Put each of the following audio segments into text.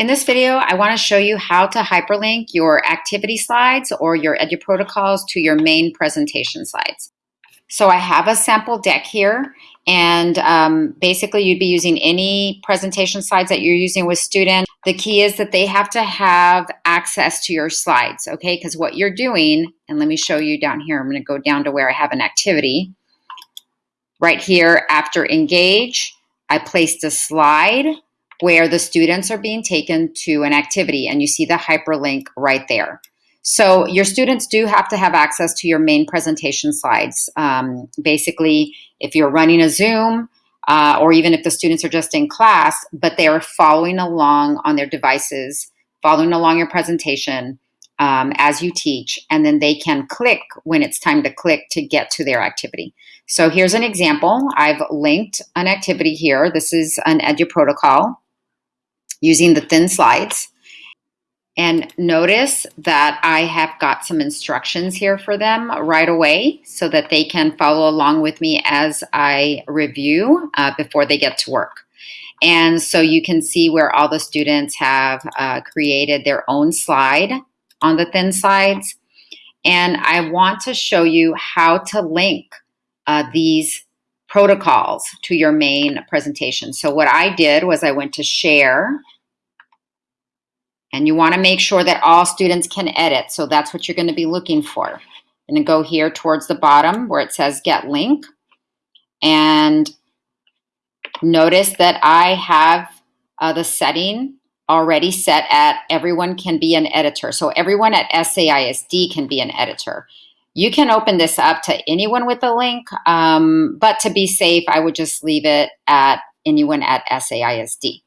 In this video, I want to show you how to hyperlink your activity slides or your EduProtocols to your main presentation slides. So I have a sample deck here, and um, basically you'd be using any presentation slides that you're using with students. The key is that they have to have access to your slides, okay? Because what you're doing, and let me show you down here, I'm going to go down to where I have an activity. Right here, after engage, I placed a slide where the students are being taken to an activity and you see the hyperlink right there. So your students do have to have access to your main presentation slides. Um, basically, if you're running a Zoom, uh, or even if the students are just in class, but they are following along on their devices, following along your presentation um, as you teach, and then they can click when it's time to click to get to their activity. So here's an example. I've linked an activity here. This is an EduProtocol using the thin slides. And notice that I have got some instructions here for them right away so that they can follow along with me as I review uh, before they get to work. And so you can see where all the students have uh, created their own slide on the thin slides. And I want to show you how to link uh, these protocols to your main presentation. So what I did was I went to share and you want to make sure that all students can edit. So that's what you're going to be looking for. And go here towards the bottom where it says get link. And notice that I have uh, the setting already set at everyone can be an editor. So everyone at SAISD can be an editor. You can open this up to anyone with a link, um, but to be safe, I would just leave it at anyone at SAISD.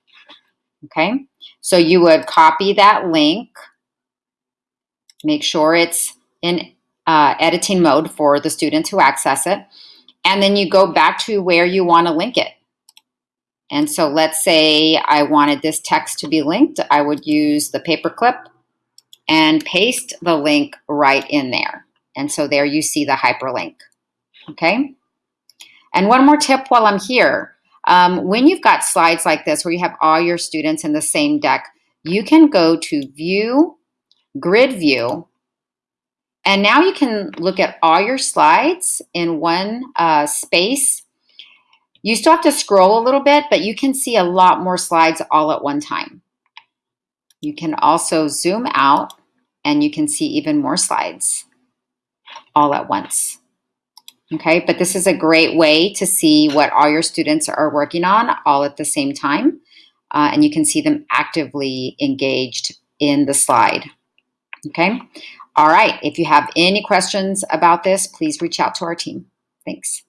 Okay, so you would copy that link, make sure it's in uh, editing mode for the students who access it, and then you go back to where you want to link it. And so let's say I wanted this text to be linked. I would use the paperclip and paste the link right in there. And so there you see the hyperlink, okay? And one more tip while I'm here. Um, when you've got slides like this where you have all your students in the same deck, you can go to View, Grid View, and now you can look at all your slides in one uh, space. You still have to scroll a little bit, but you can see a lot more slides all at one time. You can also zoom out and you can see even more slides all at once. Okay, but this is a great way to see what all your students are working on all at the same time. Uh, and you can see them actively engaged in the slide. Okay, all right. If you have any questions about this, please reach out to our team. Thanks.